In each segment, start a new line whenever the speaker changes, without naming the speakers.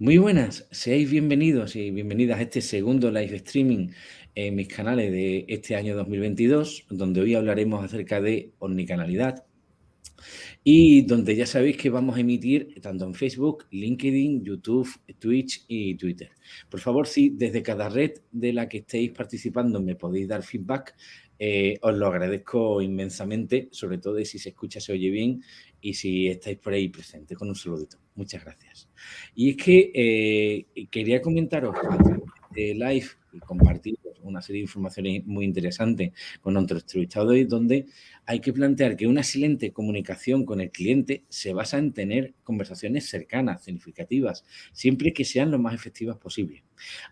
Muy buenas, seáis bienvenidos y bienvenidas a este segundo live streaming en mis canales de este año 2022, donde hoy hablaremos acerca de omnicanalidad y donde ya sabéis que vamos a emitir tanto en Facebook, LinkedIn, YouTube, Twitch y Twitter. Por favor, si desde cada red de la que estéis participando me podéis dar feedback, eh, os lo agradezco inmensamente, sobre todo si se escucha, se oye bien y si estáis por ahí presentes con un saludito. Muchas gracias. Y es que eh, quería comentaros de live y compartir una serie de informaciones muy interesantes con nuestro entrevistado hoy, donde hay que plantear que una excelente comunicación con el cliente se basa en tener conversaciones cercanas, significativas, siempre que sean lo más efectivas posible.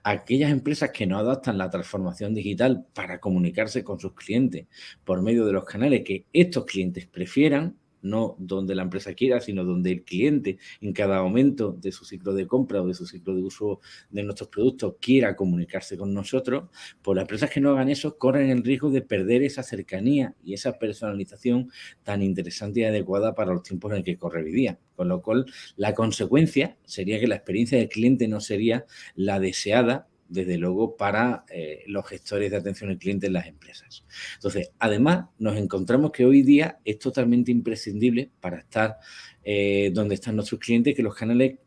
Aquellas empresas que no adaptan la transformación digital para comunicarse con sus clientes por medio de los canales que estos clientes prefieran, no donde la empresa quiera, sino donde el cliente en cada momento de su ciclo de compra o de su ciclo de uso de nuestros productos quiera comunicarse con nosotros, pues las empresas que no hagan eso corren el riesgo de perder esa cercanía y esa personalización tan interesante y adecuada para los tiempos en que corre hoy. Con lo cual, la consecuencia sería que la experiencia del cliente no sería la deseada desde luego, para eh, los gestores de atención al cliente en las empresas. Entonces, además, nos encontramos que hoy día es totalmente imprescindible para estar eh, donde están nuestros clientes que los canales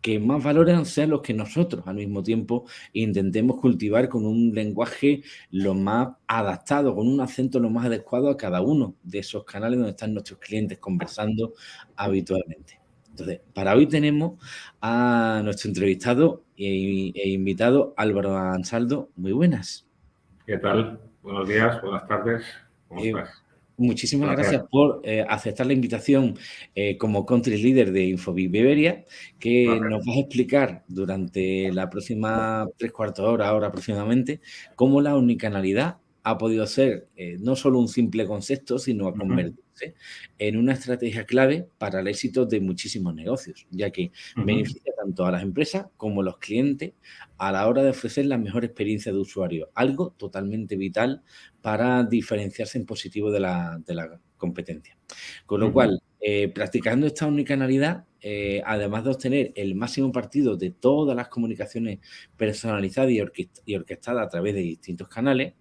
que más valoran sean los que nosotros al mismo tiempo intentemos cultivar con un lenguaje lo más adaptado, con un acento lo más adecuado a cada uno de esos canales donde están nuestros clientes conversando habitualmente. Entonces, para hoy tenemos a nuestro entrevistado e, e, invitado Álvaro Ansaldo. Muy buenas.
¿Qué tal? Buenos días, buenas tardes. ¿Cómo eh, estás?
Muchísimas gracias, por eh, aceptar la invitación eh, como country leader de Infobip Iberia, que nos vas a explicar durante la próxima tres cuartos de hora, ahora aproximadamente, cómo la unicanalidad ha podido ser no solo un simple concepto, sino a convertir en una estrategia clave para el éxito de muchísimos negocios, ya que beneficia tanto a las empresas como a los clientes a la hora de ofrecer la mejor experiencia de usuario, algo totalmente vital para diferenciarse en positivo de la, competencia. Con lo cual, eh, practicando esta unicanalidad, eh, además de obtener el máximo partido de todas las comunicaciones personalizadas y orquestadas a través de distintos canales,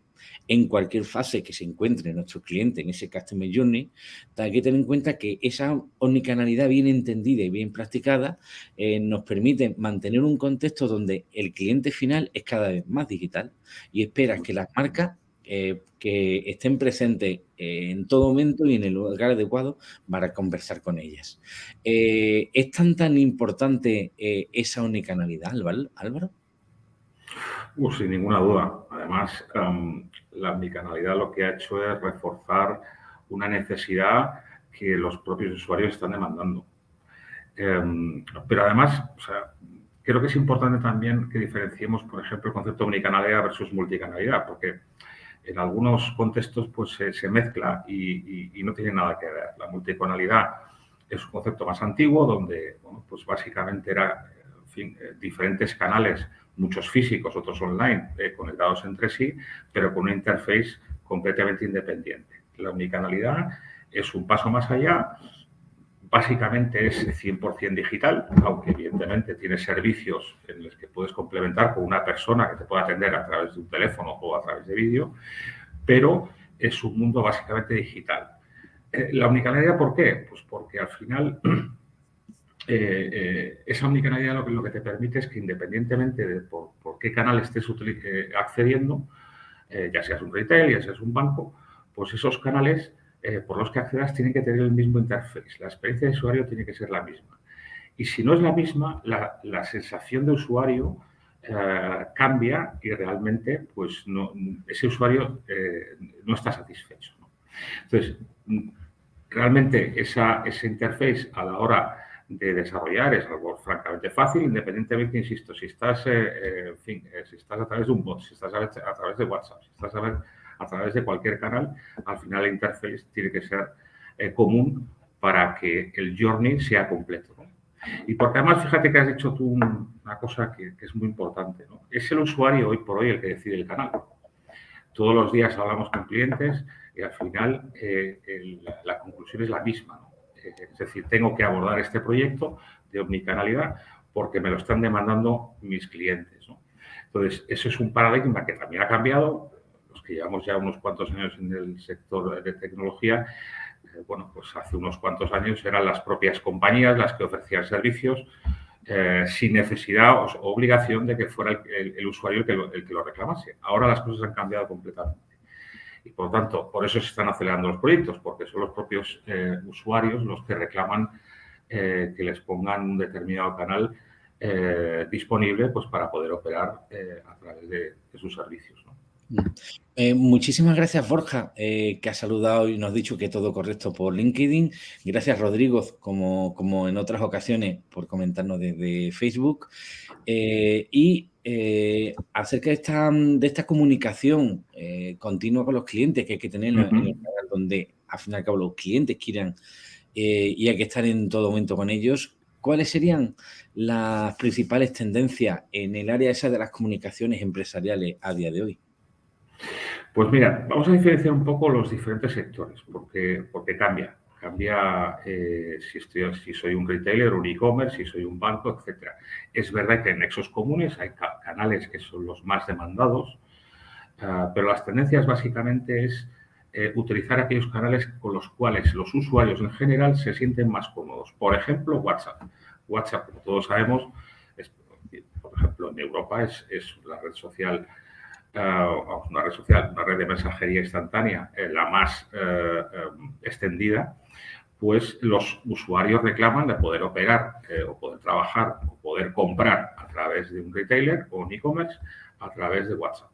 en cualquier fase que se encuentre nuestro cliente en ese Customer Journey, hay que tener en cuenta que esa omnicanalidad bien entendida y bien practicada eh, nos permite mantener un contexto donde el cliente final es cada vez más digital y espera que las marcas eh, que estén presentes eh, en todo momento y en el lugar adecuado para conversar con ellas. ¿Es tan tan importante esa omnicanalidad, Álvaro?
Uh, sin ninguna duda. Además, em, la omnicanalidad lo que ha hecho es reforzar una necesidad que los propios usuarios están demandando. Em, pero además, creo que es importante también que diferenciemos, por ejemplo, el concepto de versus multicanalidad, porque en algunos contextos pues, se, mezcla y, no tiene nada que ver. La multicanalidad es un concepto más antiguo donde, pues básicamente era eh, diferentes canales muchos físicos, otros online, eh, conectados entre sí, pero con una interface completamente independiente. La unicanalidad es un paso más allá, básicamente es 100% digital, aunque evidentemente tiene servicios en los que puedes complementar con una persona que te pueda atender a través de un teléfono o a través de vídeo, pero es un mundo básicamente digital. Eh, ¿La unicanalidad por qué? Pues porque al final eh, eh, esa omnicanalidad lo que, lo que te permite es que independientemente de por, qué canal estés eh, accediendo, ya seas un retail, ya seas un banco, pues esos canales por los que accedas tienen que tener el mismo interface. La experiencia de usuario tiene que ser la misma. Y si no es la misma, la, sensación de usuario cambia y realmente pues ese usuario no está satisfecho. Entonces, realmente esa, ese interface a la hora de desarrollar es algo francamente fácil, independientemente, insisto, si estás, eh, eh, eh, si estás a través de un bot, si estás a, través de WhatsApp, si estás a, través de cualquier canal, al final la interface tiene que ser común para que el journey sea completo. Y porque además, fíjate que has dicho tú una cosa que, es muy importante. Es el usuario hoy por hoy el que decide el canal. Todos los días hablamos con clientes y al final la, la conclusión es la misma. Es decir, tengo que abordar este proyecto de omnicanalidad porque me lo están demandando mis clientes. Entonces, eso es un paradigma que también ha cambiado. Los que llevamos ya unos cuantos años en el sector de tecnología, eh, bueno, pues hace unos cuantos años eran las propias compañías las que ofrecían servicios eh, sin necesidad o, obligación de que fuera el, usuario el que lo reclamase. Ahora las cosas han cambiado completamente. Y por tanto, por eso se están acelerando los proyectos, porque son los propios eh, usuarios los que reclaman que les pongan un determinado canal disponible pues, para poder operar a través de, sus servicios.
Eh, muchísimas gracias, Borja, eh, que ha saludado y nos ha dicho que todo correcto por LinkedIn. Gracias, Rodrigo, como, como en otras ocasiones, por comentarnos desde Facebook. Eh, y acerca de esta, de esta comunicación continua con los clientes que hay que tener donde al fin y al cabo los clientes quieran y hay que estar en todo momento con ellos, ¿cuáles serían las principales tendencias en el área esa de las comunicaciones empresariales a día de hoy?
Pues mira, vamos a diferenciar un poco los diferentes sectores, porque, porque cambia. Cambia eh, si, estoy, si soy un retailer, un e-commerce, si soy un banco, etc. Es verdad que en nexos comunes hay canales que son los más demandados, ah, pero las tendencias básicamente es eh, utilizar aquellos canales con los cuales los usuarios en general se sienten más cómodos. Por ejemplo, WhatsApp. WhatsApp, como todos sabemos, por ejemplo, en Europa es, es la red social una red social, una red de mensajería instantánea, eh, la más eh, eh, extendida, pues los usuarios reclaman de poder operar o poder trabajar o poder comprar a través de un retailer o un e-commerce a través de WhatsApp.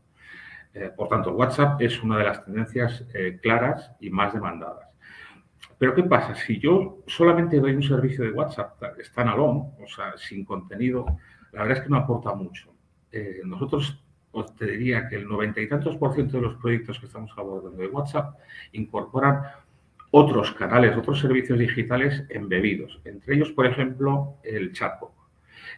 por tanto, WhatsApp es una de las tendencias claras y más demandadas. Pero ¿qué pasa? Si yo solamente doy un servicio de WhatsApp standalone, o sea, sin contenido, la verdad es que no aporta mucho. nosotros os te diría que el noventa y tantos por ciento de los proyectos que estamos abordando de WhatsApp incorporan otros canales, otros servicios digitales embebidos. Entre ellos, por ejemplo, el chatbot.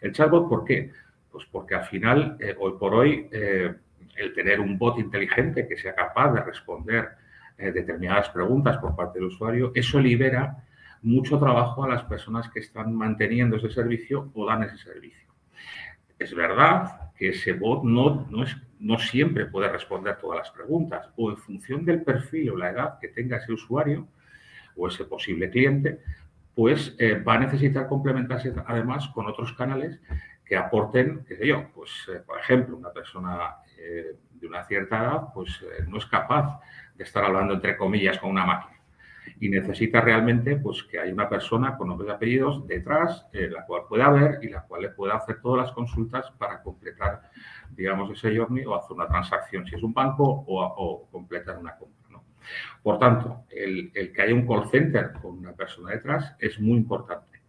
¿El chatbot por qué? Pues porque al final, eh, hoy por hoy, eh, el tener un bot inteligente que sea capaz de responder eh, determinadas preguntas por parte del usuario, eso libera mucho trabajo a las personas que están manteniendo ese servicio o dan ese servicio. Es verdad que ese bot no, no, es, no siempre puede responder todas las preguntas o en función del perfil o la edad que tenga ese usuario o ese posible cliente, pues eh, va a necesitar complementarse además con otros canales que aporten, qué sé yo, pues eh, por ejemplo, una persona eh, de una cierta edad pues no es capaz de estar hablando entre comillas con una máquina y necesita realmente pues, que haya una persona con nombres y apellidos detrás, eh, la cual pueda ver y la cual le pueda hacer todas las consultas para completar, digamos, ese journey o hacer una transacción, si es un banco, o, completar una compra. Por tanto, el, que haya un call center con una persona detrás es muy importante.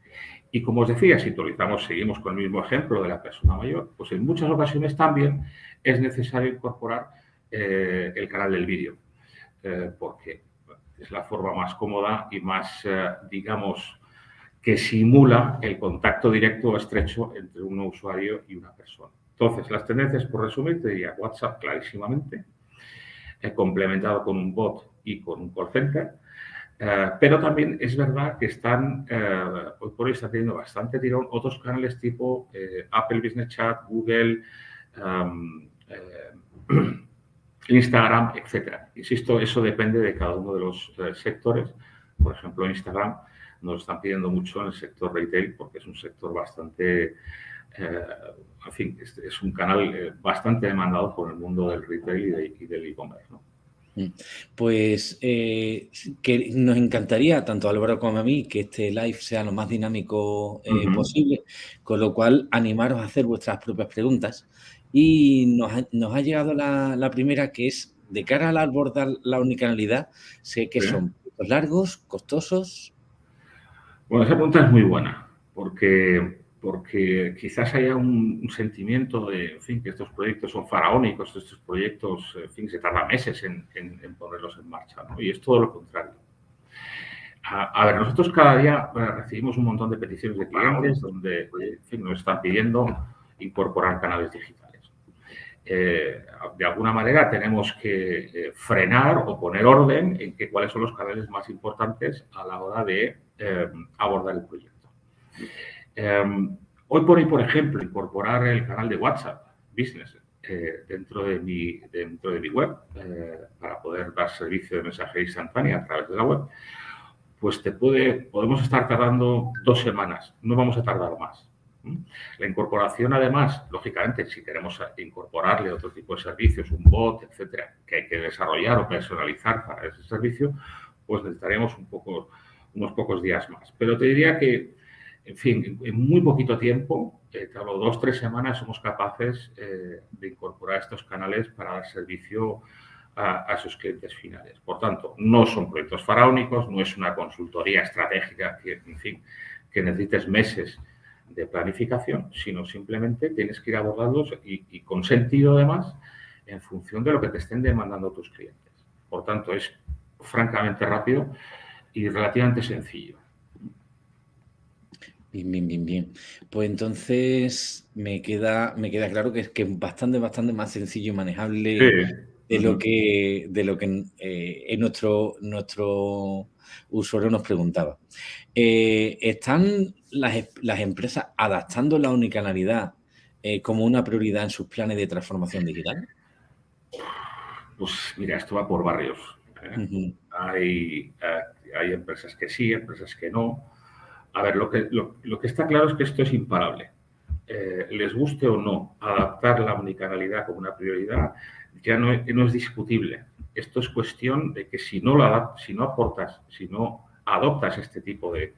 Y como os decía, si utilizamos, seguimos con el mismo ejemplo de la persona mayor, pues en muchas ocasiones también es necesario incorporar eh, el canal del vídeo. Eh, porque es la forma más cómoda y más, eh, digamos, que simula el contacto directo o estrecho entre un usuario y una persona. Entonces, las tendencias, por resumir, te diría WhatsApp clarísimamente, eh, complementado con un bot y con un call center, eh, pero también es verdad que están, hoy por hoy está teniendo bastante tirón otros canales tipo Apple Business Chat, Google, Instagram, etcétera. Insisto, eso depende de cada uno de los eh, sectores. Por ejemplo, Instagram nos están pidiendo mucho en el sector retail porque es un sector bastante, eh, en fin, es, un canal eh, bastante demandado por el mundo del retail y, del e-commerce. Mm.
Pues que nos encantaría, tanto a Álvaro como a mí, que este live sea lo más dinámico posible, con lo cual animaros a hacer vuestras propias preguntas y nos ha, nos ha llegado la, la, primera que es, de cara al abordar la unicanalidad, sé que son largos, costosos.
Bueno, esa pregunta es muy buena, porque, porque quizás haya un, sentimiento de, en fin, que estos proyectos son faraónicos, estos proyectos, en fin, se tarda meses en, en, ponerlos en marcha, ¿no? Y es todo lo contrario. A, ver, nosotros cada día eh, recibimos un montón de peticiones de clientes donde, en fin, nos están pidiendo incorporar canales digitales. Eh, de alguna manera tenemos que eh, frenar o poner orden en que, cuáles son los canales más importantes a la hora de eh, abordar el proyecto. Hoy por hoy, por ejemplo, incorporar el canal de WhatsApp Business dentro, de mi, dentro de mi web para poder dar servicio de mensajería instantánea a través de la web, pues te puede, podemos estar tardando dos semanas, no vamos a tardar más. La incorporación, además, lógicamente, si queremos incorporarle otro tipo de servicios, un bot, etcétera, que hay que desarrollar o personalizar para ese servicio, pues necesitaremos unos pocos días más. Pero te diría que en fin, en muy poquito tiempo, eh, te hablo dos, tres semanas, somos capaces eh, de incorporar estos canales para dar servicio a, sus clientes finales. Por tanto, no son proyectos faraónicos, no es una consultoría estratégica que necesites meses de planificación, sino simplemente tienes que ir abordarlos y, y con sentido además en función de lo que te estén demandando tus clientes. Por tanto, es francamente rápido y relativamente sencillo.
Bien, bien, bien, bien. Pues entonces me queda, me queda claro que es que es bastante, bastante más sencillo y manejable de lo que, de lo que eh, nuestro, nuestro usuario nos preguntaba. Eh, ¿Están las, las, empresas adaptando la unicanalidad eh, como una prioridad en sus planes de transformación digital?
Pues mira, esto va por barrios. hay, hay empresas que sí, empresas que no. A ver, lo que, lo, que está claro es que esto es imparable. Eh, les guste o no adaptar la unicanalidad como una prioridad, ya no, no es discutible. Esto es cuestión de que si no, la, si no aportas, si no adoptas este tipo de,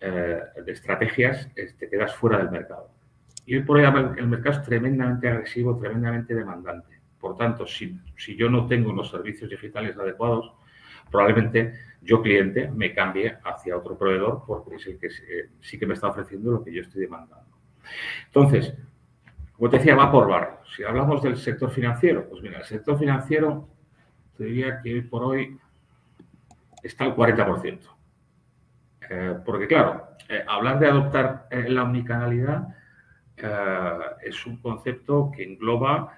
eh, de estrategias, te quedas fuera del mercado. Y hoy por hoy el mercado es tremendamente agresivo, tremendamente demandante. Por tanto, si, si yo no tengo los servicios digitales adecuados, probablemente yo cliente me cambie hacia otro proveedor porque es el que eh, sí que me está ofreciendo lo que yo estoy demandando. Entonces, como te decía, va por barrio. Si hablamos del sector financiero, pues mira, el sector financiero te diría que hoy por hoy está al 40%. Eh, porque claro, eh, hablar de adoptar la omnicanalidad es un concepto que engloba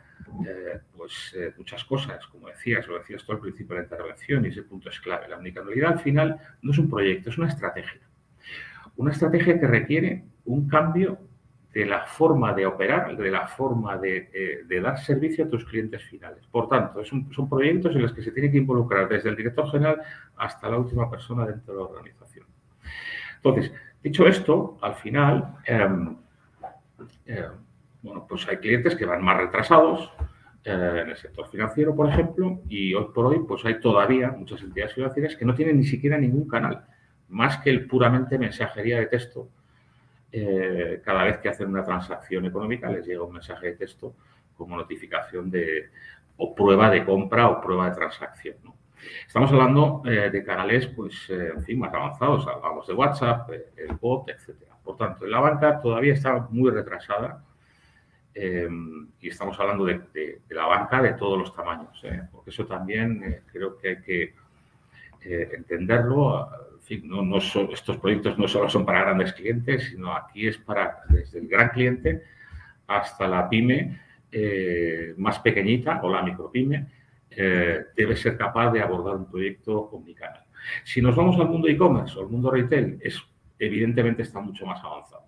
eh, pues eh, muchas cosas, como decías, lo decías tú al principio de la intervención y ese punto es clave. La omnicanalidad al final no es un proyecto, es una estrategia. Una estrategia que requiere un cambio de la forma de operar, de la forma de, eh, dar servicio a tus clientes finales. Por tanto, son proyectos en los que se tiene que involucrar desde el director general hasta la última persona dentro de la organización. Entonces, dicho esto, al final, em, em, bueno, pues hay clientes que van más retrasados eh, en el sector financiero, por ejemplo, y hoy por hoy pues hay todavía muchas entidades financieras que no tienen ni siquiera ningún canal, más que el puramente mensajería de texto. Eh, cada vez que hacen una transacción económica les llega un mensaje de texto como notificación de o prueba de compra o prueba de transacción. Estamos hablando eh, de canales, pues, en fin, más avanzados. Hablamos de WhatsApp, el bot, etcétera. Por tanto, la banca todavía está muy retrasada Em, y estamos hablando de, la banca de todos los tamaños, ¿eh? porque eso también eh, creo que hay que eh, entenderlo. En fin, no, no estos proyectos no solo son para grandes clientes, sino aquí es para desde el gran cliente hasta la pyme más pequeñita o la micropyme, debe ser capaz de abordar un proyecto omnicanal. Si nos vamos al mundo e-commerce o al mundo retail, es, evidentemente está mucho más avanzado.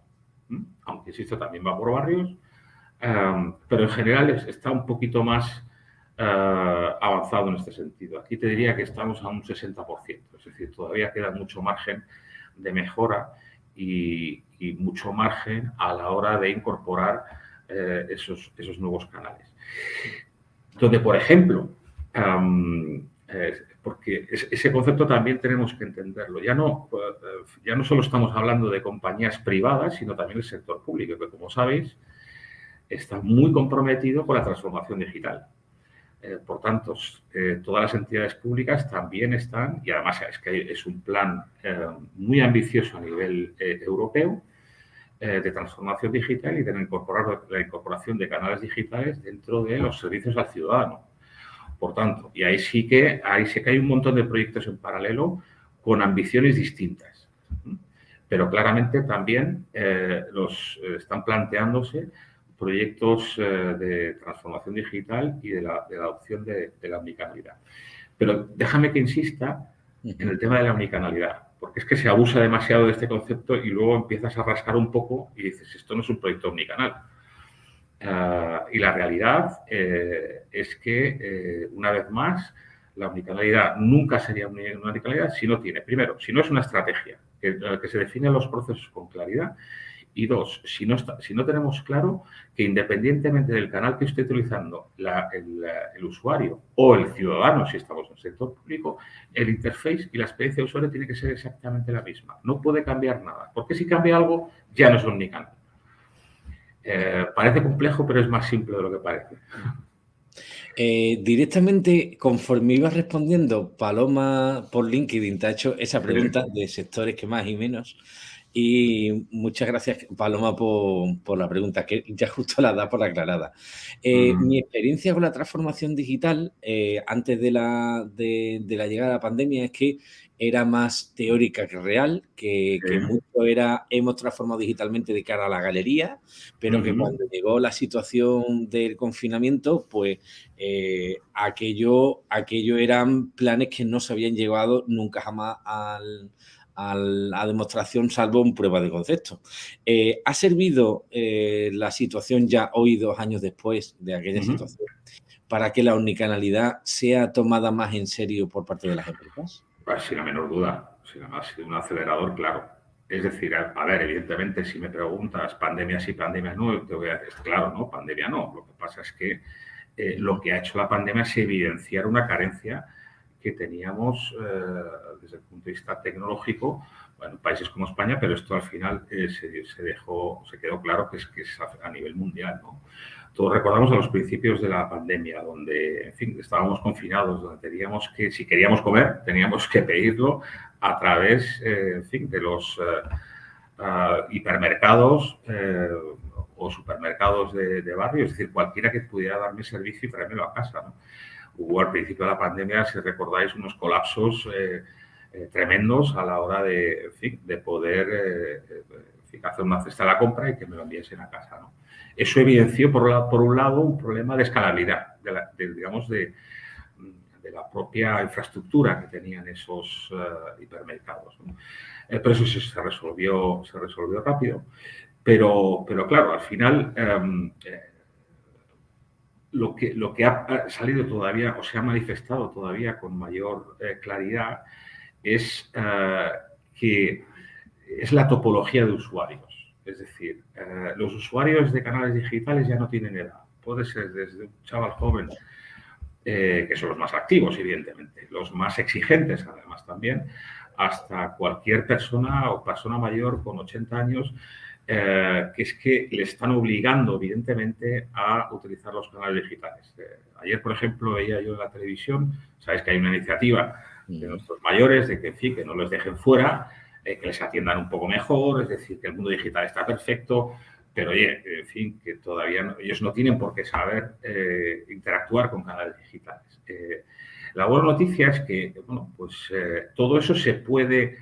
Aunque existe también va por barrios, pero en general está un poquito más eh, avanzado en este sentido. Aquí te diría que estamos a un 60%, es decir, todavía queda mucho margen de mejora y, mucho margen a la hora de incorporar eh, esos, esos nuevos canales. Donde, por ejemplo, porque ese concepto también tenemos que entenderlo. Ya no, eh, ya no solo estamos hablando de compañías privadas, sino también del sector público, que como sabéis, está muy comprometido con la transformación digital. Eh, por tanto, eh, todas las entidades públicas también están, y además es que es un plan eh, muy ambicioso a nivel europeo de transformación digital y de incorporar la incorporación de canales digitales dentro de los servicios al ciudadano. Por tanto, y ahí sí que, ahí sí que hay un montón de proyectos en paralelo con ambiciones distintas. Pero claramente también los están planteándose proyectos eh, de transformación digital y de la, adopción de, la omnicanalidad. Pero déjame que insista en el tema de la omnicanalidad, porque es que se abusa demasiado de este concepto y luego empiezas a rascar un poco y dices, esto no es un proyecto omnicanal. Ah, y la realidad eh, es que, eh, una vez más, la omnicanalidad nunca sería una omnicanalidad si no tiene, primero, si no es una estrategia que, se define los procesos con claridad y dos, si no, si no tenemos claro que independientemente del canal que esté utilizando el, usuario o el ciudadano, si estamos en el sector público, el interface y la experiencia de usuario tiene que ser exactamente la misma. No puede cambiar nada, porque si cambia algo ya no es omnicanal. Eh, parece complejo, pero es más simple de lo que parece.
Eh, directamente, conforme ibas respondiendo, Paloma por LinkedIn te ha hecho esa pregunta de sectores que más y menos. Y muchas gracias, Paloma, por, la pregunta, que ya justo la da por la aclarada. Eh, mi experiencia con la transformación digital eh, antes de la, de, la llegada de la pandemia es que era más teórica que real, que, mucho era hemos transformado digitalmente de cara a la galería, pero que cuando llegó la situación del confinamiento, pues eh, aquello, aquello eran planes que no se habían llevado nunca jamás al, a la demostración salvo en prueba de concepto. Eh, ¿Ha servido eh, la situación ya hoy, dos años después de aquella situación, para que la unicanalidad sea tomada más en serio por parte de las empresas?
Pues sin la menor duda, ha sido un acelerador, claro. Es decir, a, ver, evidentemente, si me preguntas pandemia sí, pandemia no, te voy a decir, claro, no, pandemia no. Lo que pasa es que eh, lo que ha hecho la pandemia es evidenciar una carencia que teníamos eh, desde el punto de vista tecnológico en países como España, pero esto al final eh, se, dejó, se quedó claro que es, que a, nivel mundial. Todos recordamos a los principios de la pandemia, donde en fin, estábamos confinados, donde teníamos que, si queríamos comer, teníamos que pedirlo a través eh, en fin, de los hipermercados o supermercados de, de, barrio, es decir, cualquiera que pudiera darme servicio y traérmelo a casa. Hubo al principio de la pandemia, si recordáis, unos colapsos eh, eh, tremendos a la hora de, de poder eh, hacer una cesta de la compra y que me lo enviesen a casa. Eso evidenció, por, un lado, un problema de escalabilidad, de, digamos, de, la propia infraestructura que tenían esos hipermercados. pero eso se resolvió, se resolvió rápido. Pero, pero claro, al final em, lo que, lo que ha salido todavía o se ha manifestado todavía con mayor eh, claridad es eh, que es la topología de usuarios. Es decir, eh, los usuarios de canales digitales ya no tienen edad. Puede ser desde un chaval joven, que son los más activos, evidentemente, los más exigentes además también, hasta cualquier persona o persona mayor con 80 años eh, que es que le están obligando, evidentemente, a utilizar los canales digitales. Eh, ayer, por ejemplo, veía yo en la televisión, sabéis que hay una iniciativa de nuestros mayores de que, que no les dejen fuera, eh, que les atiendan un poco mejor, es decir, que el mundo digital está perfecto, pero oye, en fin, que todavía ellos no tienen por qué saber interactuar con canales digitales. la buena noticia es que, bueno, pues todo eso se puede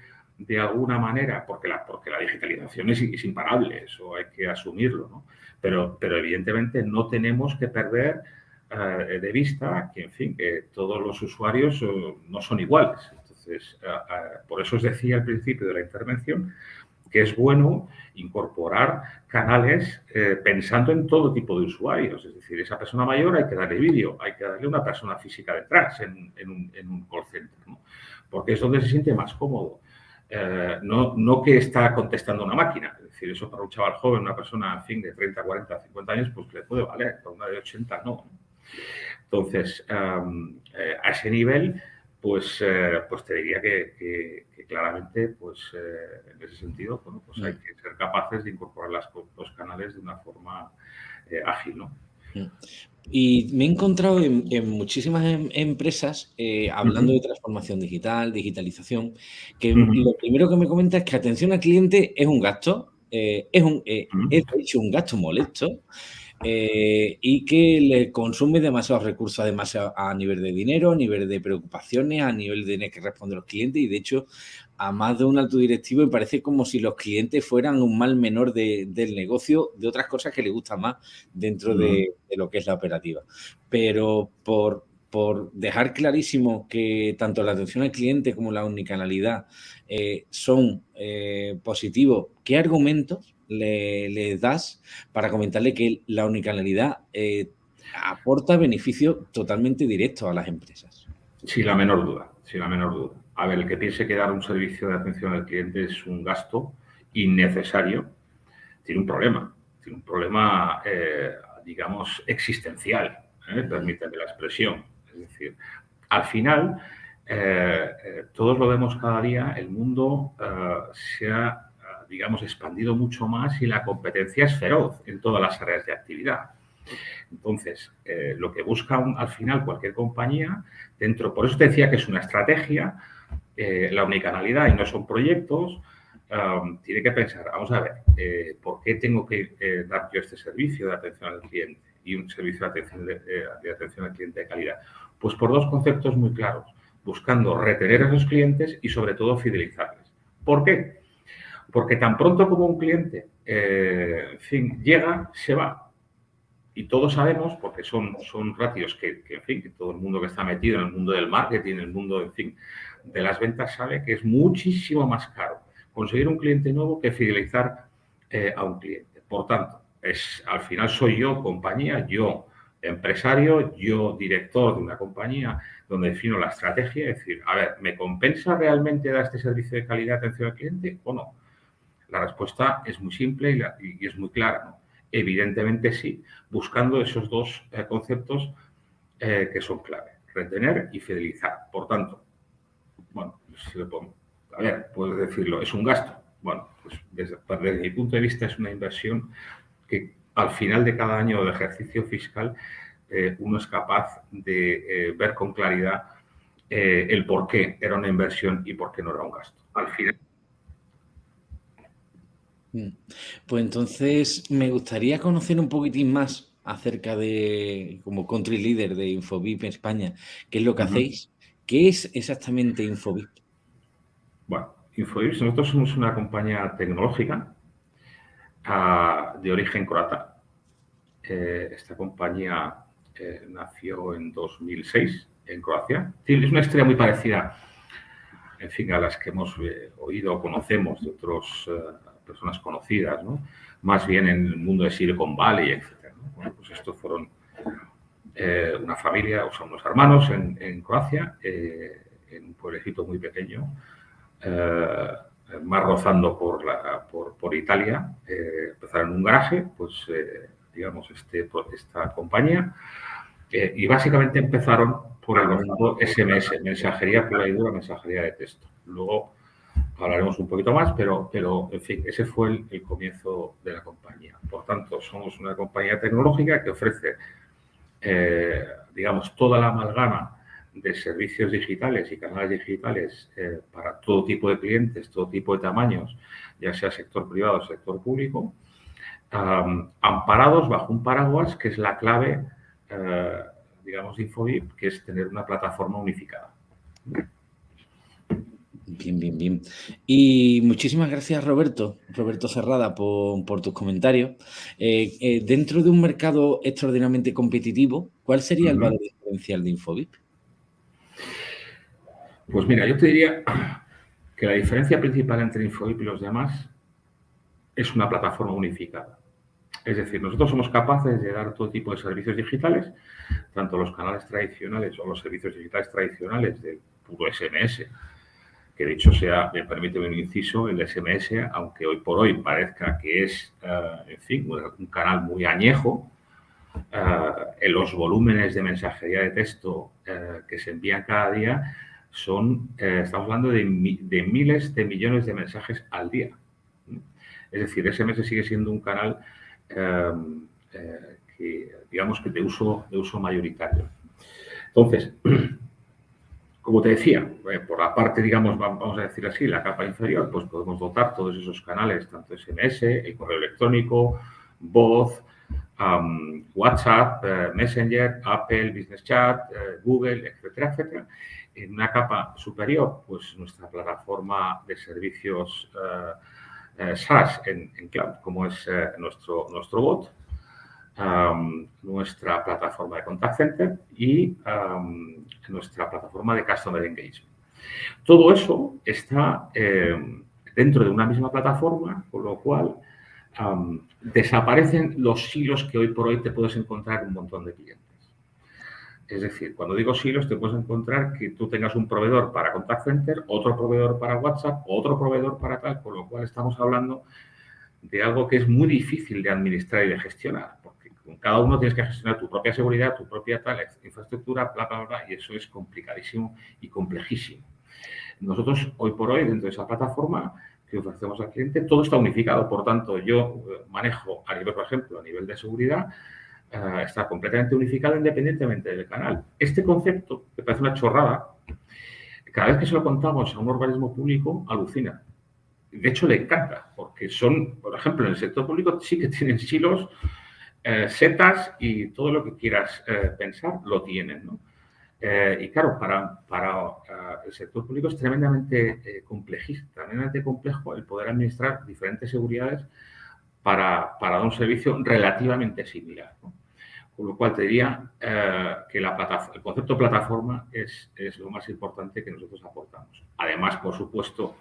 de alguna manera, porque la, porque la digitalización es, imparable, eso hay que asumirlo, ¿no? Pero, pero evidentemente no tenemos que perder eh, de vista que, en fin, que todos los usuarios eh, no son iguales. Entonces, eh, por eso os decía al principio de la intervención que es bueno incorporar canales pensando en todo tipo de usuarios. Es decir, esa persona mayor hay que darle vídeo, hay que darle una persona física detrás en, en, un, en un, call center, ¿no? porque es donde se siente más cómodo. Eh, no, no, que está contestando una máquina. Es decir, eso para un chaval joven, una persona, en fin, de 30, 40, 50 años, pues le puede valer, para una de 80 no. Entonces, eh, a ese nivel, pues, eh, pues te diría que, claramente, pues en ese sentido, bueno, pues hay que ser capaces de incorporar las, los canales de una forma ágil, ¿no?
Y me he encontrado en, muchísimas em, empresas eh, hablando de transformación digital, digitalización, que lo primero que me comenta es que atención al cliente es un gasto, eh, es, un, eh, hecho un gasto molesto y que le consume demasiados recursos, además a, nivel de dinero, a nivel de preocupaciones, a nivel de tener que responder a los clientes y de hecho a más de un alto directivo me parece como si los clientes fueran un mal menor del negocio, de otras cosas que le gustan más dentro de, lo que es la operativa. Pero por, por dejar clarísimo que tanto la atención al cliente como la unicanalidad eh, son eh, positivos, ¿qué argumentos le, das para comentarle que la unicanalidad eh, aporta beneficio totalmente directo a las empresas?
Sin la menor duda, sin la menor duda. A ver, el que piense que dar un servicio de atención al cliente es un gasto innecesario, tiene un problema. Tiene un problema, digamos, existencial, permíteme la expresión. Es decir, al final, eh, eh, todos lo vemos cada día, el mundo eh, se ha, digamos, expandido mucho más y la competencia es feroz en todas las áreas de actividad. Entonces, lo que busca al final cualquier compañía, dentro, por eso te decía que es una estrategia, la unicanalidad y no son proyectos, tiene que pensar, vamos a ver, ¿por qué tengo que dar yo este servicio de atención al cliente y un servicio de atención, de atención al cliente de calidad? Pues por dos conceptos muy claros, buscando retener a esos clientes y sobre todo fidelizarles. ¿Por qué? Porque tan pronto como un cliente eh, llega, se va. Y todos sabemos, porque son, son ratios que, en fin, que todo el mundo que está metido en el mundo del marketing, en el mundo, en fin, de las ventas sabe que es muchísimo más caro conseguir un cliente nuevo que fidelizar eh, a un cliente. Por tanto, es, al final soy yo, compañía, yo empresario, yo director de una compañía donde defino la estrategia, es decir, a ver, ¿me compensa realmente dar este servicio de calidad de atención al cliente o no? La respuesta es muy simple y, es muy clara. Evidentemente sí, buscando esos dos eh, conceptos eh, que son clave, retener y fidelizar. Por tanto, bueno, pongo, a ver, puedo decirlo, es un gasto. Bueno, pues desde, desde mi punto de vista es una inversión que al final de cada año de ejercicio fiscal eh, uno es capaz de eh, ver con claridad eh, el por qué era una inversión y por qué no era un gasto. Al final.
Mm. Pues entonces me gustaría conocer un poquitín más acerca de, como country leader de Infobip España, qué es lo que hacéis. ¿Qué es exactamente Infobip?
Bueno, Infobip, nosotros somos una compañía tecnológica ah, de origen croata. esta compañía nació en 2006 en Croacia. Es una historia muy parecida, en fin, a las que hemos eh, oído o conocemos de otras eh, personas conocidas, ¿no? más bien en el mundo de Silicon Valley, etc. Bueno, pues estos fueron eh, una familia, o sea, unos hermanos en, Croacia, en un pueblecito muy pequeño, más rozando por, la, por, por Italia, empezaron en un garaje, pues digamos, este, esta compañía, eh, y básicamente empezaron por el concepto SMS, mensajería pura y dura, mensajería de texto. Luego hablaremos un poquito más, pero, pero en fin, ese fue el, comienzo de la compañía. Por tanto, somos una compañía tecnológica que ofrece, eh, digamos, toda la amalgama de servicios digitales y canales digitales eh, para todo tipo de clientes, todo tipo de tamaños, ya sea sector privado o sector público, amparados bajo un paraguas que es la clave eh, digamos, Infobip, que es tener una plataforma unificada.
Bien, bien, bien. Y muchísimas gracias, Roberto, Roberto Cerrada, por, tus comentarios. Eh, eh, dentro de un mercado extraordinariamente competitivo, ¿cuál sería el valor diferencial de Infobip?
Pues mira, yo te diría que la diferencia principal entre Infobip y los demás es una plataforma unificada. Es decir, nosotros somos capaces de dar todo tipo de servicios digitales, tanto los canales tradicionales o los servicios digitales tradicionales del puro SMS, que de hecho sea, me permite un inciso, el SMS, aunque hoy por hoy parezca que es, eh, en fin, un canal muy añejo, eh, en los volúmenes de mensajería de texto eh, que se envían cada día son, estamos hablando de, de miles de millones de mensajes al día. Es decir, SMS sigue siendo un canal que, digamos que de uso, de uso mayoritario. Entonces, como te decía, eh, por la parte, digamos, vamos a decir así, la capa inferior, pues podemos dotar todos esos canales, tanto SMS, el correo electrónico, voz, WhatsApp, eh, Messenger, Apple, Business Chat, Google, etcétera, etcétera. En una capa superior, pues nuestra plataforma de servicios SaaS en, cloud, como es eh, nuestro, nuestro bot. Nuestra plataforma de contact center y nuestra plataforma de customer engagement. Todo eso está eh, dentro de una misma plataforma, con lo cual desaparecen los silos que hoy por hoy te puedes encontrar en un montón de clientes. Es decir, cuando digo silos, te puedes encontrar que tú tengas un proveedor para contact center, otro proveedor para WhatsApp, otro proveedor para tal, con lo cual estamos hablando de algo que es muy difícil de administrar y de gestionar, cada uno tienes que gestionar tu propia seguridad, tu propia infraestructura, bla, bla, bla, y eso es complicadísimo y complejísimo. Nosotros, hoy por hoy, dentro de esa plataforma que ofrecemos al cliente, todo está unificado. Por tanto, yo eh, manejo a nivel, por ejemplo, a nivel de seguridad, eh, está completamente unificado independientemente del canal. Este concepto, que parece una chorrada, cada vez que se lo contamos a un organismo público, alucina. De hecho, le encanta, porque son, por ejemplo, en el sector público sí que tienen silos, eh, setas y todo lo que quieras pensar lo tienen, ¿no? Eh, y claro, para, para eh, el sector público es tremendamente eh, complejista, tremendamente complejo el poder administrar diferentes seguridades para, para un servicio relativamente similar. Con lo cual te diría que la el concepto plataforma es, es, lo más importante que nosotros aportamos. Además, por supuesto,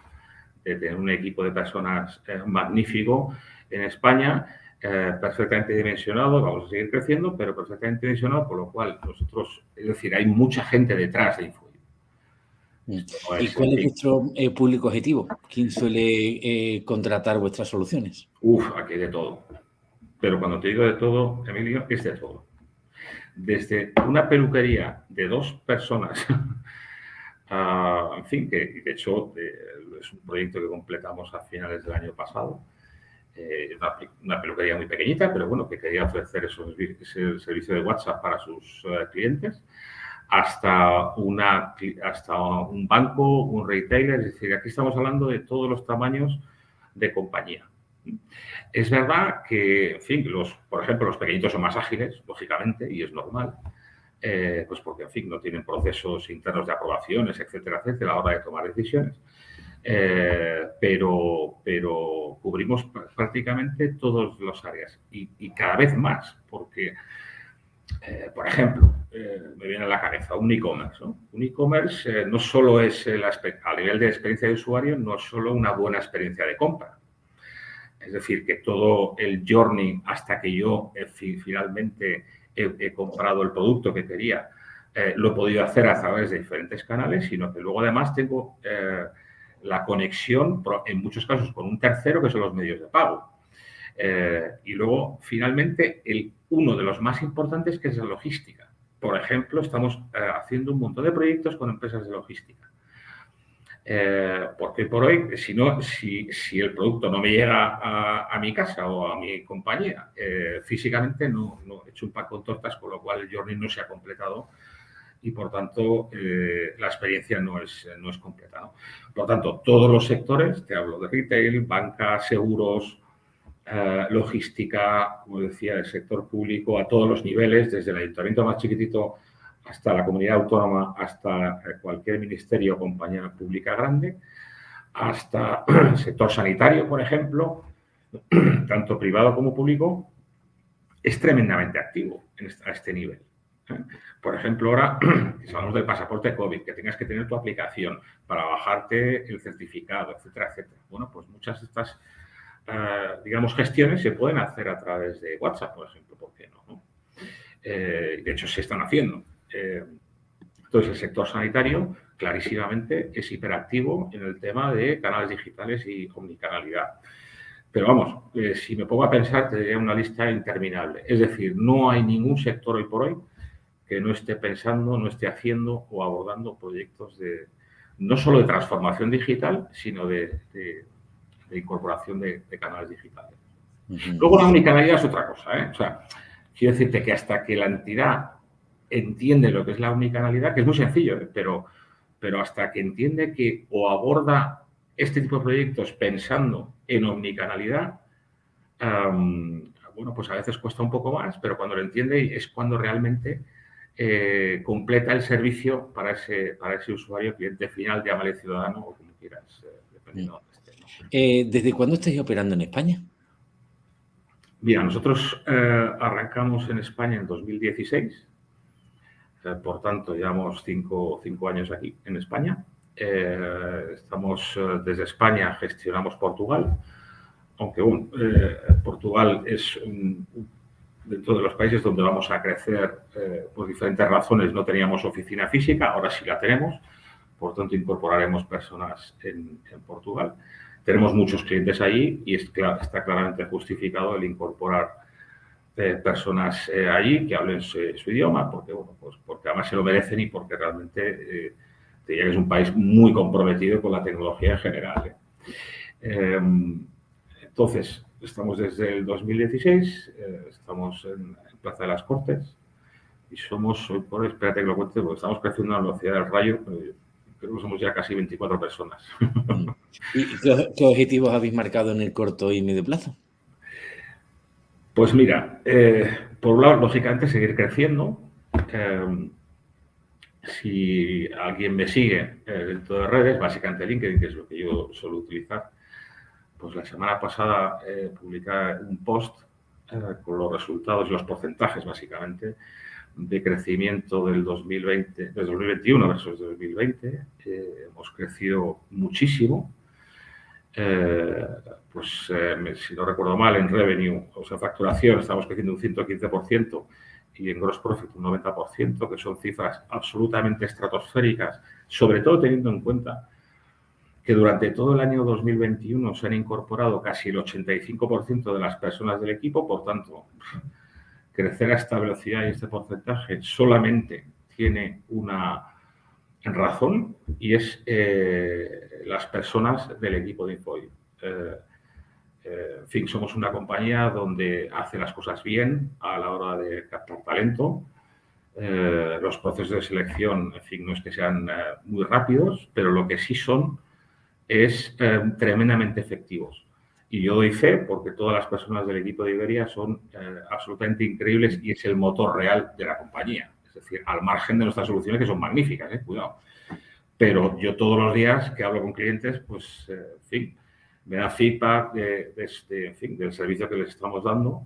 de tener un equipo de personas magnífico en España eh, perfectamente dimensionado, vamos a seguir creciendo, pero perfectamente dimensionado, por lo cual nosotros, es decir, hay mucha gente detrás de Info.
¿Y cuál es vuestro eh, público objetivo? ¿Quién suele eh, contratar vuestras soluciones?
Uf, aquí de todo. Pero cuando te digo de todo, Emilio, es de todo. Desde una peluquería de dos personas, en fin, que de hecho es un proyecto que completamos a finales del año pasado, eh, una, peluquería muy pequeñita, pero bueno, que quería ofrecer ese servicio de WhatsApp para sus eh, clientes, hasta, una, hasta un banco, un retailer, es decir, aquí estamos hablando de todos los tamaños de compañía. Es verdad que, en fin, los, por ejemplo, los pequeñitos son más ágiles, lógicamente, y es normal, eh, pues porque, en fin, no tienen procesos internos de aprobaciones, etcétera, etcétera, a la hora de tomar decisiones. Eh, pero, pero cubrimos prácticamente todas las áreas y, cada vez más, porque, eh, por ejemplo, eh, me viene a la cabeza un e-commerce. Un e-commerce no solo es el a nivel de experiencia de usuario, no es solo una buena experiencia de compra. Es decir, que todo el journey hasta que yo finalmente he, comprado el producto que quería, lo he podido hacer a través de diferentes canales, sino que luego además tengo la conexión, en muchos casos, con un tercero, que son los medios de pago. Eh, y luego, finalmente, el, uno de los más importantes, que es la logística. Por ejemplo, estamos eh, haciendo un montón de proyectos con empresas de logística. Eh, porque por hoy, si, no, si, si, el producto no me llega a, a mi casa o a mi compañía, físicamente no, no, he hecho un pack con tortas, con lo cual el journey no se ha completado y por tanto eh, la experiencia no es, no es completa. Por lo tanto, todos los sectores, te hablo de retail, banca, seguros, eh, logística, como decía, el sector público, a todos los niveles, desde el ayuntamiento más chiquitito hasta la comunidad autónoma, hasta eh, cualquier ministerio o compañía pública grande, hasta el sector sanitario, por ejemplo, tanto privado como público, es tremendamente activo a este nivel. Por ejemplo, ahora, si hablamos del pasaporte COVID, que tengas que tener tu aplicación para bajarte el certificado, etcétera, etcétera. Bueno, pues muchas de estas, eh, digamos, gestiones se pueden hacer a través de WhatsApp, por ejemplo, ¿por qué no? Eh, de hecho, se están haciendo. Eh, entonces, el sector sanitario clarísimamente es hiperactivo en el tema de canales digitales y omnicanalidad. Pero vamos, si me pongo a pensar, tendría una lista interminable. Es decir, no hay ningún sector hoy por hoy que no esté pensando, no esté haciendo o abordando proyectos de no solo de transformación digital, sino de, incorporación de, canales digitales. Luego la omnicanalidad es otra cosa. ¿eh? O sea, quiero decirte que hasta que la entidad entiende lo que es la omnicanalidad, que es muy sencillo, ¿eh? pero, pero hasta que entiende que o aborda este tipo de proyectos pensando en omnicanalidad, bueno, pues a veces cuesta un poco más, pero cuando lo entiende es cuando realmente eh, completa el servicio para ese, para ese usuario, cliente final, llámale ciudadano o como quieras, eh, dependiendo de
esté. Eh, ¿Desde cuándo estáis operando en España?
Mira, nosotros arrancamos en España en 2016, eh, por tanto llevamos cinco, cinco, años aquí en España. Estamos desde España, gestionamos Portugal, aunque bueno, Portugal es dentro de los países donde vamos a crecer por diferentes razones, no teníamos oficina física, ahora sí la tenemos, por tanto incorporaremos personas en, Portugal. Tenemos muchos clientes allí y está claramente justificado el incorporar eh, personas eh, allí que hablen su, idioma, porque, bueno, pues porque además se lo merecen y porque realmente eh, es un país muy comprometido con la tecnología en general. Em, entonces, estamos desde el 2016, estamos en, Plaza de las Cortes y somos, hoy por espérate que lo cuente, porque estamos creciendo a la velocidad del rayo, creo que somos ya casi 24 personas.
¿Y qué, objetivos habéis marcado en el corto y medio plazo?
Pues mira, eh, por un lado, lógicamente, seguir creciendo. Eh, si alguien me sigue eh, dentro de redes, básicamente LinkedIn, que es lo que yo suelo utilizar, pues la semana pasada publiqué un post con los resultados y los porcentajes, básicamente, de crecimiento del 2020, del 2021 versus 2020. hemos crecido muchísimo. Eh, pues eh, si no recuerdo mal, en revenue, o sea, facturación, estamos creciendo un 115% y en gross profit un 90%, que son cifras absolutamente estratosféricas, sobre todo teniendo en cuenta que durante todo el año 2021 se han incorporado casi el 85% de las personas del equipo, por tanto, crecer a esta velocidad y este porcentaje solamente tiene una razón y es eh, las personas del equipo de Infoy. Eh, eh, en fin, somos una compañía donde hace las cosas bien a la hora de captar talento. los procesos de selección, en fin, no es que sean muy rápidos, pero lo que sí son es tremendamente efectivos. Y yo doy fe porque todas las personas del equipo de Iberia son eh, absolutamente increíbles y es el motor real de la compañía. Es decir, al margen de nuestras soluciones que son magníficas, eh, cuidado. Pero yo todos los días que hablo con clientes, pues, eh, en fin, me da feedback de, este, en fin, del servicio que les estamos dando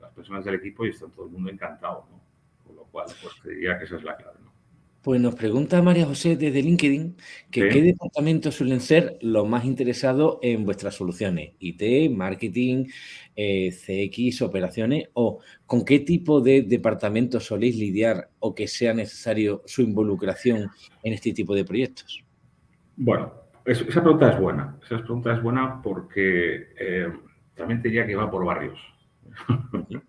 las personas del equipo y está todo el mundo encantado. ¿no? Con lo cual, pues diría que esa es la clave. ¿no?
Pues nos pregunta María José desde LinkedIn que qué departamentos suelen ser los más interesados en vuestras soluciones, IT, marketing, eh, CX, operaciones, o con qué tipo de departamentos soléis lidiar o que sea necesario su involucración en este tipo de proyectos.
Bueno, esa pregunta es buena. Esa pregunta es buena porque eh, también te diría que va por barrios.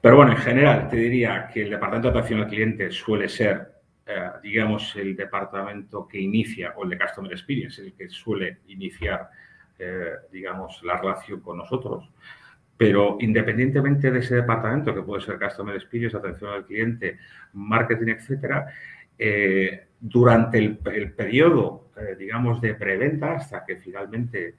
Pero bueno, en general te diría que el departamento de atención al cliente suele ser eh, digamos, el departamento que inicia, o el de Customer Experience, el que suele iniciar, eh, digamos, la relación con nosotros. Pero independientemente de ese departamento, que puede ser Customer Experience, atención al cliente, marketing, etcétera, eh, durante el, periodo, digamos, de preventa, hasta que finalmente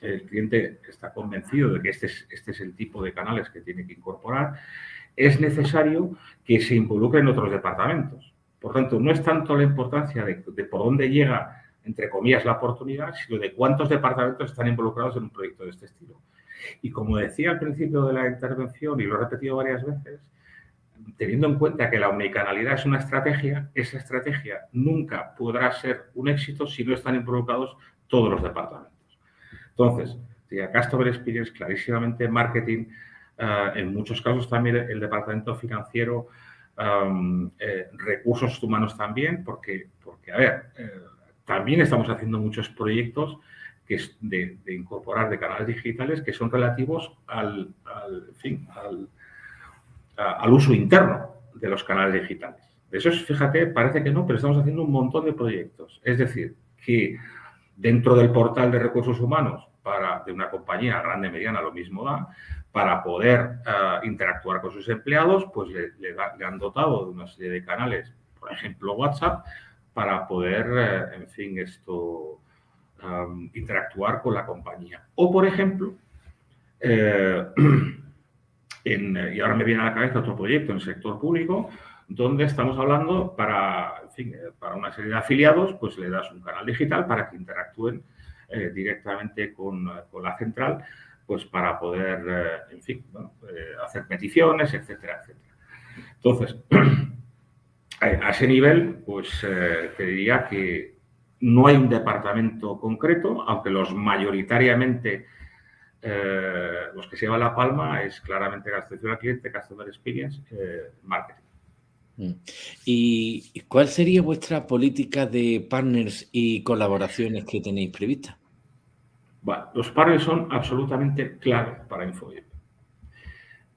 el cliente está convencido de que este es, este es el tipo de canales que tiene que incorporar, es necesario que se involucren otros departamentos. Por tanto, no es tanto la importancia de, por dónde llega, entre comillas, la oportunidad, sino de cuántos departamentos están involucrados en un proyecto de este estilo. Y como decía al principio de la intervención, y lo he repetido varias veces, teniendo en cuenta que la omnicanalidad es una estrategia, esa estrategia nunca podrá ser un éxito si no están involucrados todos los departamentos. Entonces, Customer Experience, clarísimamente, marketing, Ah, en muchos casos también el departamento financiero, eh, recursos humanos también, porque, porque a ver, eh, también estamos haciendo muchos proyectos que de, incorporar de canales digitales que son relativos al, fin, al, al uso interno de los canales digitales. De eso, fíjate, parece que no, pero estamos haciendo un montón de proyectos. Es decir, que dentro del portal de recursos humanos de una compañía grande, mediana, lo mismo da, para poder eh, interactuar con sus empleados, pues le, han dotado de una serie de canales, por ejemplo WhatsApp, para poder, eh, en fin, esto, interactuar con la compañía. O, por ejemplo, eh, y ahora me viene a la cabeza otro proyecto en el sector público, donde estamos hablando para, para una serie de afiliados, pues le das un canal digital para que interactúen directamente con, con la central pues para poder, eh, en fin, eh, hacer peticiones, etcétera, etcétera. Entonces, a ese nivel, pues te diría que no hay un departamento concreto, aunque los mayoritariamente los que se llevan la palma es claramente atención al cliente, Customer Experience, Marketing.
Mm. ¿Y cuál sería vuestra política de partners y colaboraciones que tenéis previstas?
Bueno, los partners son absolutamente clave para InfoYep.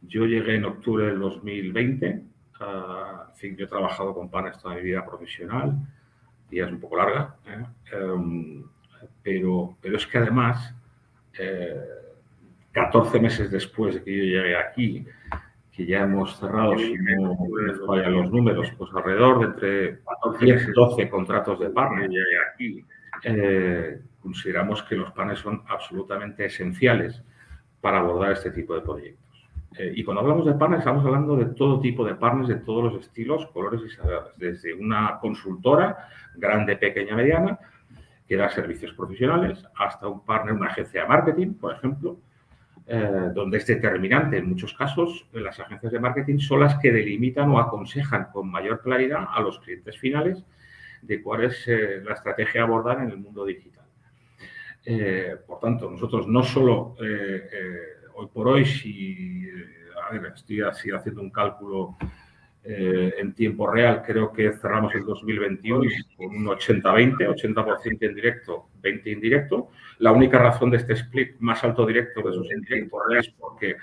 Yo llegué en octubre del 2020. Ah, en fin, yo he trabajado con partners toda mi vida profesional y es un poco larga, ¿eh? em, pero, pero es que además, 14 eh, meses después de que yo llegué aquí, que ya hemos cerrado, si no les fallan los números, pues alrededor de entre 10 y 12 contratos de partner. eh, consideramos que los panes son absolutamente esenciales para abordar este tipo de proyectos. Eh, y cuando hablamos de partners, estamos hablando de todo tipo de partners, de todos los estilos, colores y sabores, desde una consultora grande, pequeña, mediana, que da servicios profesionales, hasta un partner, una agencia de marketing, por ejemplo, eh, donde es determinante en muchos casos, las agencias de marketing son las que delimitan o aconsejan con mayor claridad a los clientes finales de cuál es eh, la estrategia a abordar en el mundo digital. Eh, por tanto, nosotros no solo hoy por hoy, si a ver, estoy así haciendo un cálculo eh, en tiempo real creo que cerramos el 2021 con un 80-20, 80%, en directo, 20% indirecto. La única razón de este split más alto directo que esos indirectos es porque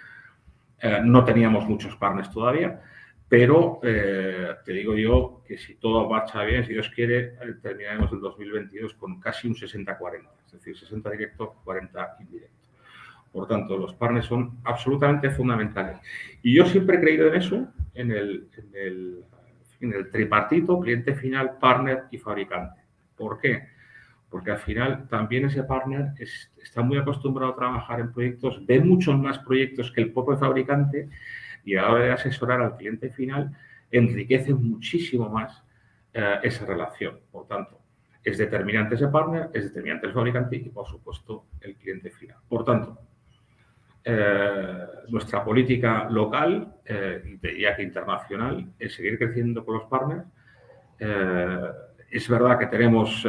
eh, no teníamos muchos partners todavía, pero eh, te digo yo que si todo marcha bien, si Dios quiere, terminaremos el 2022 con casi un 60-40, es decir, 60 directos, 40 indirectos. Por tanto, los partners son absolutamente fundamentales. Y yo siempre he creído en eso, en el, en el, tripartito, cliente final, partner y fabricante. ¿Por qué? Porque al final también ese partner está muy acostumbrado a trabajar en proyectos, ve muchos más proyectos que el propio fabricante y a la hora de asesorar al cliente final enriquece muchísimo más eh, esa relación. Por tanto, es determinante ese partner, es determinante el fabricante y, por supuesto, el cliente final. Por tanto, eh, nuestra política local, eh, diría que internacional, es seguir creciendo con los partners. Eh, es verdad que tenemos,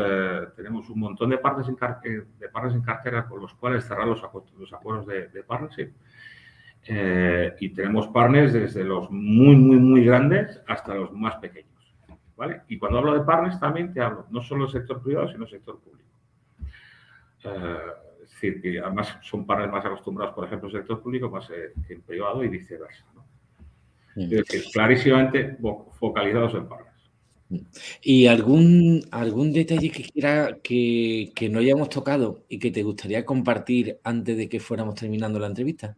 tenemos un montón de partners, en de partners en cartera con los cuales cerrar los, los acuerdos de, de partnership. y tenemos partners desde los muy, muy, muy grandes hasta los más pequeños. ¿vale? Y cuando hablo de partners también te hablo no solo del sector privado, sino del sector público. Es decir, que además son partners más acostumbrados, por ejemplo, al sector público más eh, en privado y viceversa. Es decir, clarísimamente focalizados en partners.
¿Y algún, algún detalle que quiera que, no hayamos tocado y que te gustaría compartir antes de que fuéramos terminando la entrevista?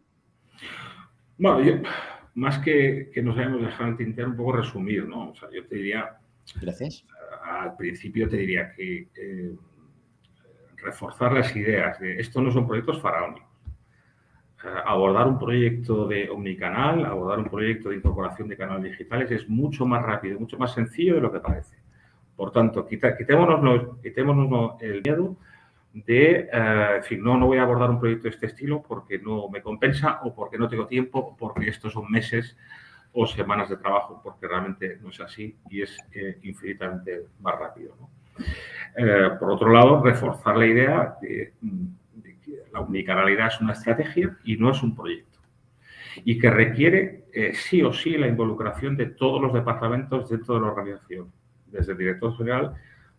Bueno, más que, que nos hayamos dejado el tintero, un poco resumir, ¿no? O sea, yo te diría...
Gracias.
Al principio te diría que eh, reforzar las ideas de esto no son proyectos faraónicos. Abordar un proyecto de omnicanal, abordar un proyecto de incorporación de canales digitales es mucho más rápido, mucho más sencillo de lo que parece. Por tanto, quitémonos, quitémonos el miedo de, eh, decir, no, no voy a abordar un proyecto de este estilo porque no me compensa o porque no tengo tiempo o porque estos son meses o semanas de trabajo, porque realmente no es así y es eh, infinitamente más rápido. Eh, por otro lado, reforzar la idea de, que la unicanalidad es una estrategia y no es un proyecto. Y que requiere eh, sí o sí la involucración de todos los departamentos dentro de la organización, desde el director general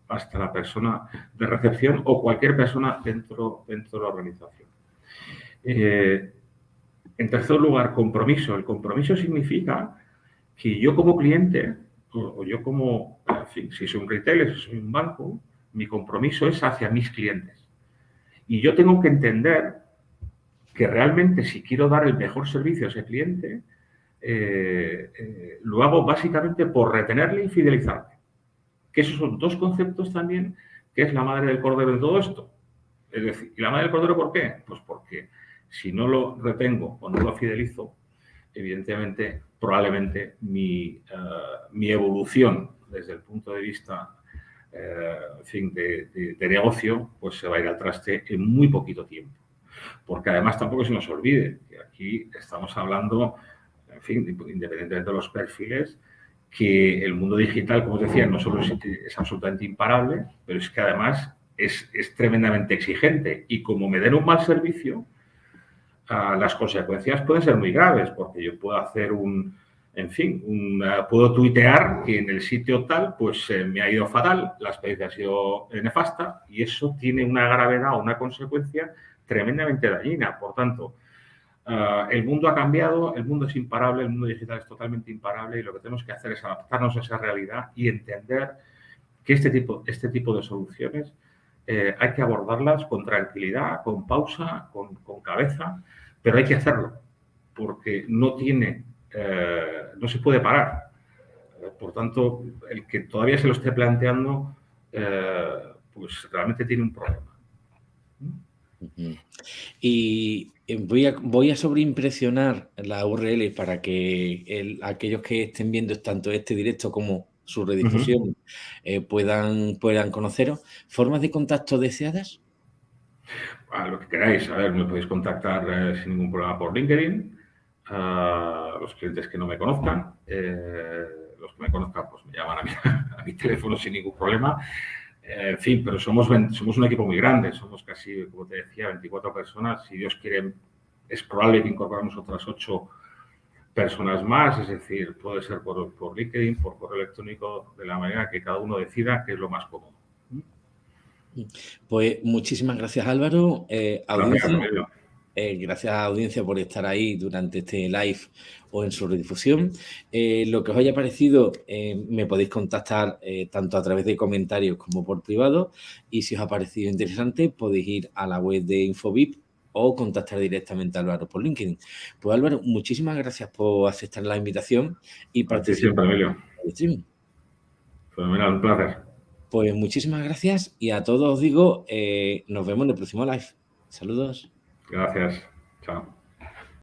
hasta la persona de recepción o cualquier persona dentro, dentro de la organización. Eh, en tercer lugar, compromiso. El compromiso significa que yo como cliente o, yo como, si soy un retailer, si soy un banco, mi compromiso es hacia mis clientes. Y yo tengo que entender que realmente si quiero dar el mejor servicio a ese cliente, eh, eh, lo hago básicamente por retenerle y fidelizarle. Que esos son dos conceptos también que es la madre del cordero en todo esto. Es decir, ¿y la madre del cordero por qué? Pues porque si no lo retengo o no lo fidelizo, evidentemente, probablemente mi, eh, mi evolución desde el punto de vista eh, fin, de, negocio, pues se va a ir al traste en muy poquito tiempo. Porque además tampoco se nos olvide que aquí estamos hablando, en fin, independientemente de los perfiles, que el mundo digital, como os decía, no solo es, absolutamente imparable, pero es que además es, tremendamente exigente. Y como me den un mal servicio, las consecuencias pueden ser muy graves, porque yo puedo hacer un, en fin, puedo tuitear que en el sitio tal, pues eh, me ha ido fatal, la experiencia ha sido nefasta y eso tiene una gravedad o una consecuencia tremendamente dañina. Por tanto, ah, el mundo ha cambiado, el mundo es imparable, el mundo digital es totalmente imparable y lo que tenemos que hacer es adaptarnos a esa realidad y entender que este tipo, este tipo de soluciones eh, hay que abordarlas con tranquilidad, con pausa, con, cabeza, pero hay que hacerlo porque no tiene eh, no se puede parar. Por tanto, el que todavía se lo esté planteando, eh, pues realmente tiene un problema.
Y eh, voy a, voy a sobreimpresionar la URL para que aquellos que estén viendo tanto este directo como su redifusión puedan, puedan conoceros. ¿Formas de contacto deseadas?
A lo que queráis. A ver, me podéis contactar sin ningún problema por LinkedIn a los clientes que no me conozcan. Eh, los que me conozcan, pues me llaman a mi, teléfono sin ningún problema. Eh, en fin, pero somos, somos un equipo muy grande, somos casi, como te decía, 24 personas. Si Dios quiere, es probable que incorporemos otras 8 personas más, es decir, puede ser por, por LinkedIn, por correo electrónico, de la manera que cada uno decida que es lo más cómodo.
Pues muchísimas gracias Álvaro. Eh, eh, gracias a audiencia por estar ahí durante este live o en su redifusión. Eh, lo que os haya parecido, me podéis contactar tanto a través de comentarios como por privado. Y si os ha parecido interesante, podéis ir a la web de Infobip o contactar directamente a Álvaro por LinkedIn. Pues Álvaro, muchísimas gracias por aceptar la invitación y participar en el streaming.
Fenomenal, un placer.
Pues muchísimas gracias y a todos os digo, nos vemos en el próximo live. Saludos.
Gracias. Chao.